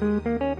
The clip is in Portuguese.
Música